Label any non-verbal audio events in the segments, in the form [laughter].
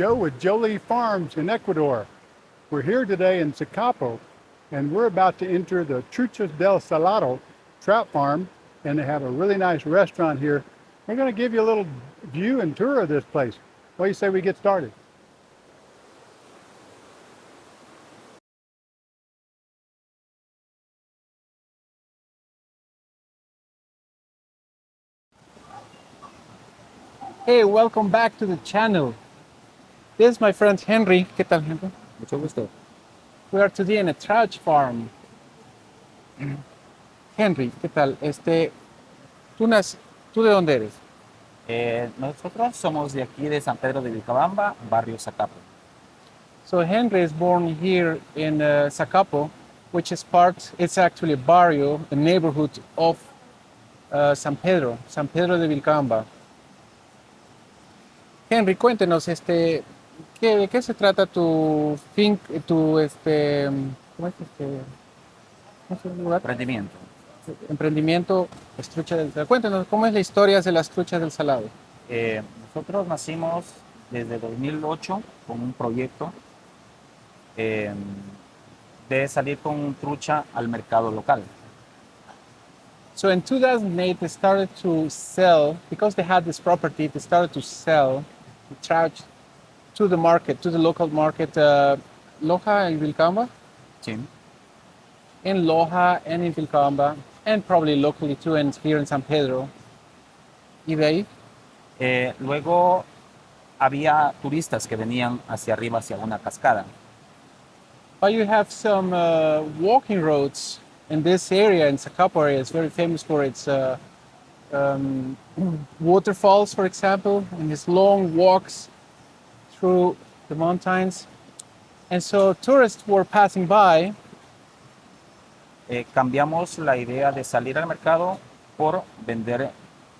Joe with Jolie Farms in Ecuador. We're here today in Zacapo and we're about to enter the Truchas del Salado trout farm and they have a really nice restaurant here. We're going to give you a little view and tour of this place. What do you say we get started? Hey, welcome back to the channel. This is my friend Henry. ¿Qué tal, Henry? Mucho gusto. We are today in a trout farm. Henry, ¿qué tal? Este, ¿tú, nas- ¿tú de dónde eres? Eh, nosotros somos de aquí de San Pedro de Vilcabamba, barrio Zacapo. So Henry is born here in uh, Zacapo, which is part, it's actually a barrio, a neighborhood of uh, San Pedro, San Pedro de Vilcabamba. Henry, cuéntenos, este, ¿qué, ¿de qué se trata tu fin, tu, este, ¿cómo es este? ¿Cómo se llama el lugar? Emprendimiento. Emprendimiento, las truchas del salado. Cuéntenos, ¿cómo es la historia de las truchas del salado? Eh, nosotros nacimos desde 2008 con un proyecto eh, de salir con trucha al mercado local. So in 2008, they started to sell, because they had this property, they started to sell the trout to the market, to the local market, uh, Loja and Vilcamba? Sí. in Loja and in Vilcamba, and probably locally too, and here in San Pedro. Y de ahí, Eh, luego había turistas que venían hacia arriba, hacia una cascada. but you have some uh, walking roads in this area, in Zacapo area. It's very famous for its uh, um, [clears throat] waterfalls, for example, and its long walks through the mountains. And so tourists were passing by, Eh, cambiamos la idea de salir al mercado por vender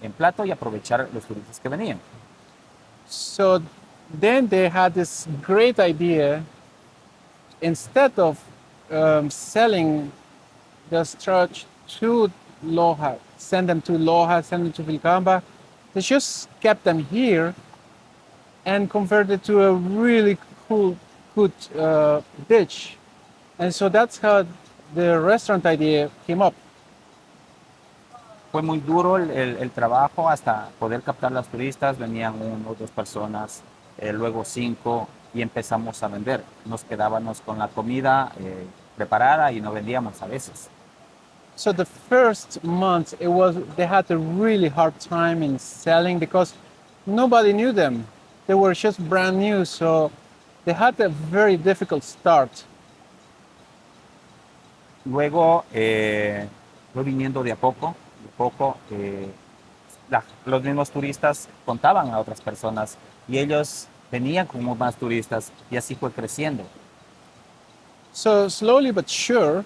en plato y aprovechar los turistas que venían. so then they had this great idea. Instead of um, selling the trucha to Loja, send them to Loja, send them to Vilcamba, they just kept them here and converted to a really cool, good uh, dish. And so that's how the restaurant idea came up. Fue muy duro el, el- el trabajo hasta poder captar las turistas. Venían uno, dos personas, eh, luego cinco y empezamos a vender. Nos quedábamos con la comida eh, preparada y no vendíamos a veces. So the first month, it was they had a really hard time in selling because nobody knew them. They were just brand new, so they had a very difficult start. Luego eh, fue viniendo de a poco, de a poco. eh, la- los mismos turistas contaban a otras personas y ellos venían como más turistas y así fue creciendo. So slowly but sure,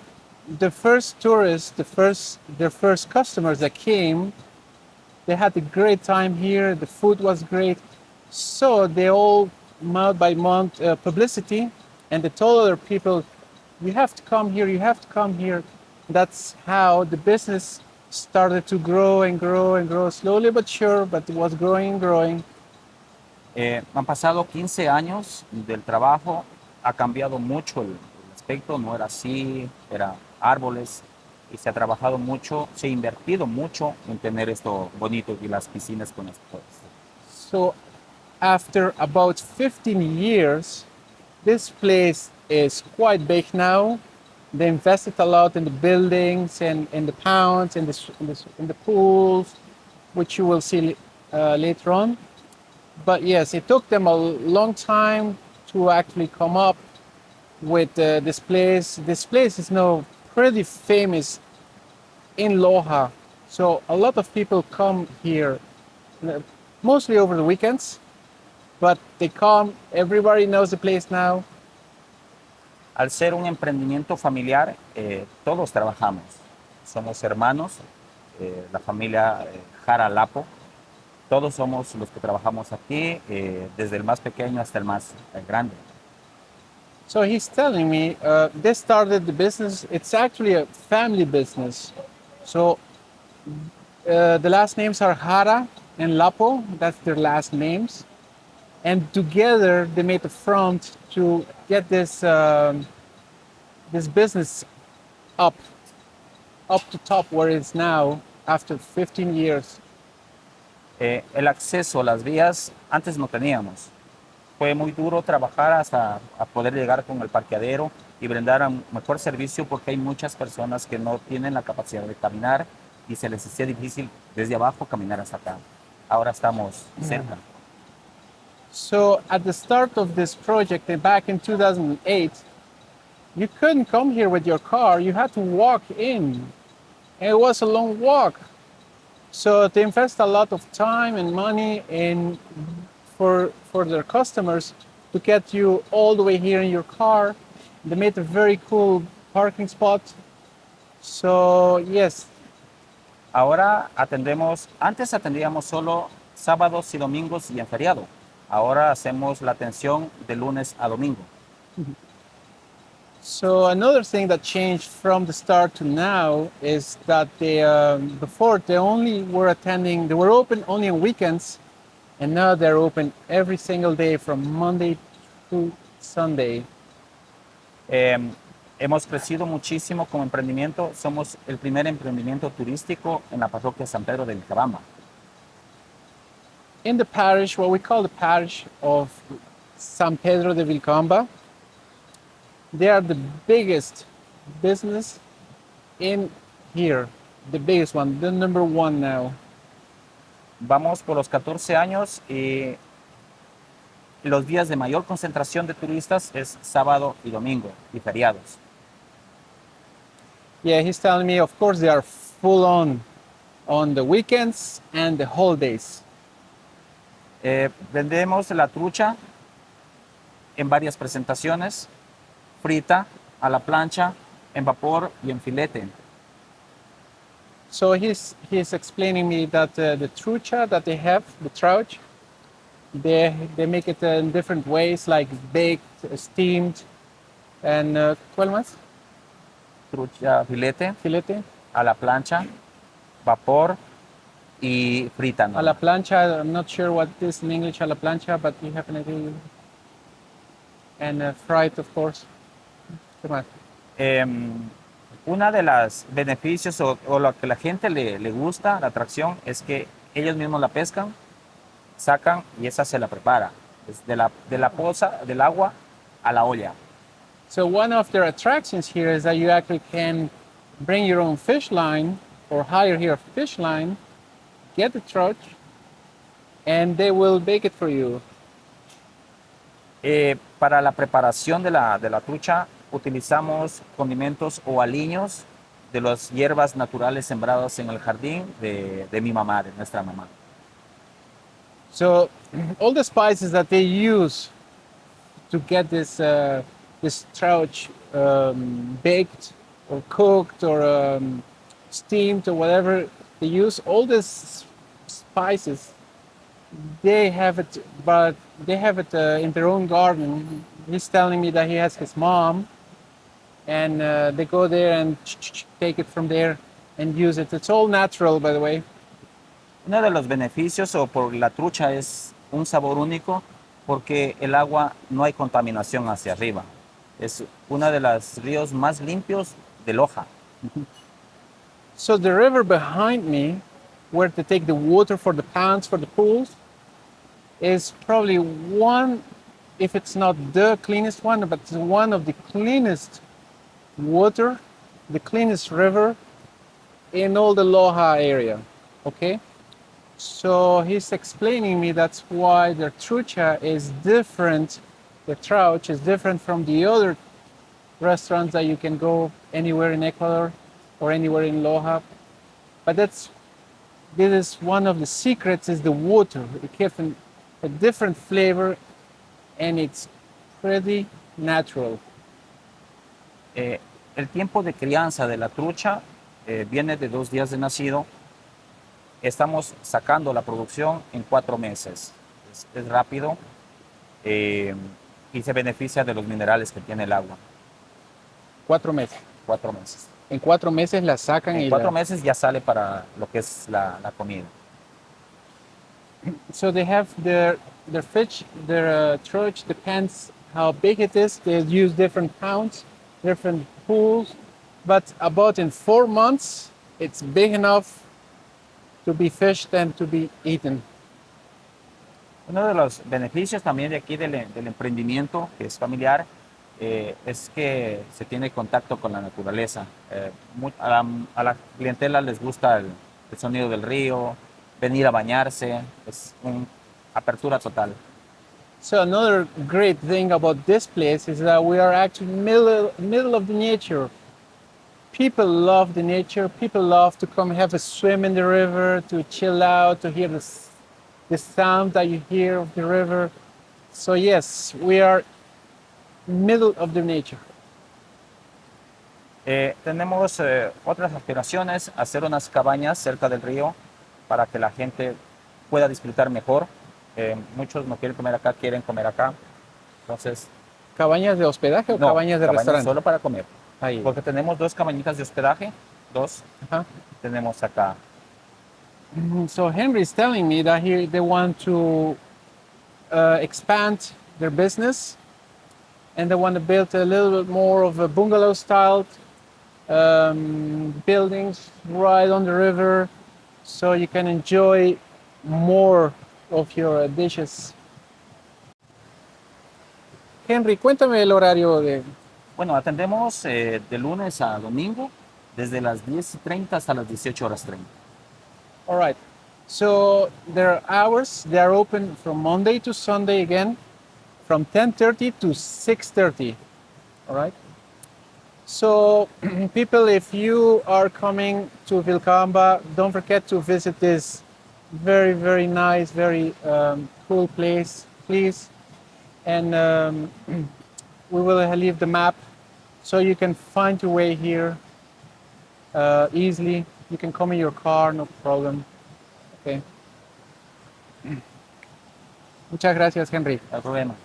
the first tourists, the first their first customers that came, they had a great time here. The food was great, so they all month by month uh, publicity, and they told other people, "You have to come here. You have to come here." That's how the business started to grow and grow and grow slowly but sure, but it was growing and growing. Eh, han pasado 15 años del trabajo, ha cambiado mucho el, el aspecto, no era así, era árboles y se ha trabajado mucho, se ha invertido mucho en tener esto bonito y las piscinas con las cosas. So, after about 15 years, this place is quite big now. They invested a lot in the buildings and in the pounds, in the, in the, in the pools, which you will see uh, later on. But yes, it took them a long time to actually come up with uh, this place. This place is now pretty famous in Loja. So a lot of people come here, uh, mostly over the weekends, but they come, everybody knows the place now. Al ser un emprendimiento familiar, eh, todos trabajamos. Somos hermanos, eh, la familia eh, Jara Lapo. Todos somos los que trabajamos aquí, eh, desde el más pequeño hasta el más eh, grande. So he's telling me uh, they started the business. It's actually a family business. So uh, the last names are Jara and Lapo. That's their last names. And together they made the front to get this um, this business up up to top where it's now after 15 years. Eh, el acceso a las vías antes no teníamos. Fue muy duro trabajar hasta a poder llegar con el parqueadero y brindar un mejor servicio porque hay muchas personas que no tienen la capacidad de caminar y se les hacía difícil desde abajo caminar hasta acá. Ahora estamos cerca. So at the start of this project uh, back in 2008, you couldn't come here with your car. You had to walk in. And it was a long walk. So they invest a lot of time and money in for for their customers to get you all the way here in your car. They made a very cool parking spot. So yes, Ahora atendemos, antes atendíamos solo sábados y domingos y en feriado. Ahora hacemos la atención de lunes a domingo. So another thing that changed from the start to now is that they um, before they only were attending they were open only on weekends, and now they're open every single day from Monday to Sunday. Eh, hemos crecido muchísimo como emprendimiento. Somos el primer emprendimiento turístico en la parroquia San Pedro del Cabamba. In the parish, what we call the parish of San Pedro de Vilcamba, they are the biggest business in here, the biggest one, the number one now. Vamos por los 14 años y los días de mayor concentración de turistas es sábado y domingo y feriados. Yeah, he's telling me, of course, they are full on on the weekends and the holidays. Eh, vendemos la trucha en varias presentaciones, frita, a la plancha, en vapor y en filete. So he's he's explaining me that uh, the trucha that they have, the trout, they they make it in different ways, like baked, steamed, and uh, ¿cuál más? Trucha, filete, Filete. a la plancha, vapor y frita. ¿no? A la plancha. I'm not sure what this in English, a la plancha, but you have an idea. And uh, fried, of course. ¿Qué más? Em, una de los beneficios o, o lo que la gente le, le gusta, la atracción, es que ellos mismos la pescan, sacan y esa se la prepara. Es de la, de la poza, del agua a la olla. So one of their attractions here is that you actually can bring your own fish line or hire here a fish line, get the trout, and they will bake it for you. Eh, para la preparación de la, de la trucha utilizamos condimentos o aliños de las hierbas naturales sembradas en el jardín de, de mi mamá, de nuestra mamá. So [clears throat] all the spices that they use to get this uh, this trout um, baked or cooked or um, steamed or whatever they use, all these spices, they have it, but they have it uh, in their own garden. He's telling me that he has his mom, and uh, they go there and take it from there and use it. It's all natural, by the way. Uno de los beneficios o por la trucha es un sabor único porque el agua no hay contaminación hacia arriba. Es uno de los ríos más limpios de Loja. So the river behind me, where they take the water for the ponds, for the pools, is probably one, if it's not the cleanest one, but one of the cleanest water, the cleanest river in all the Loja area. Okay? So he's explaining me that's why the trucha is different, the trout is different from the other restaurants that you can go anywhere in Ecuador or anywhere in Loja. But that's this is one of the secrets is the water. It gives a different flavor and it's pretty natural. Eh, el tiempo de crianza de la trucha eh, viene de dos días de nacido. Estamos sacando la producción en cuatro meses. Es, es rápido eh, y se beneficia de los minerales que tiene el agua. Cuatro meses. Cuatro meses. En cuatro meses la sacan y En cuatro la- meses ya sale para lo que es la, la comida. so they have their their fish, their uh, church depends how big it is. They use different pounds, different pools, but about in four months, it's big enough to be fished and to be eaten. Uno de los beneficios también de aquí del, del emprendimiento, que es familiar, eh, es que se tiene contacto con la naturaleza. Eh, a, la, clientela les gusta el, el sonido del río, venir a bañarse, es una apertura total. So another great thing about this place is that we are actually middle middle of the nature. People love the nature. People love to come have a swim in the river, to chill out, to hear the the sound that you hear of the river. So yes, we are middle of the nature. Eh, tenemos eh, otras aspiraciones, hacer unas cabañas cerca del río para que la gente pueda disfrutar mejor. Eh, muchos no quieren comer acá, quieren comer acá. Entonces, ¿Cabañas de hospedaje o no, cabañas de restaurante? solo para comer. Ahí. Porque tenemos dos cabañitas de hospedaje, dos Ajá. tenemos acá. Mhm. So Henry is telling me that he they want to uh, expand their business, and they want to build a little bit more of a bungalow style um, buildings right on the river, so you can enjoy more of your dishes. Henry, cuéntame el horario de. Bueno, atendemos eh, de lunes a domingo, desde las 10 y 30 hasta las 18 horas 30. All right. So their hours they are open from Monday to Sunday again, from 10:30 to 6:30. All right. So [clears throat] people, if you are coming to Vilcabamba, don't forget to visit this very very nice, very um, cool place, please. And um, [clears throat] we will leave the map so you can find your way here uh, easily. You can come in your car, no problem. Okay. Muchas gracias, Henry. No problema.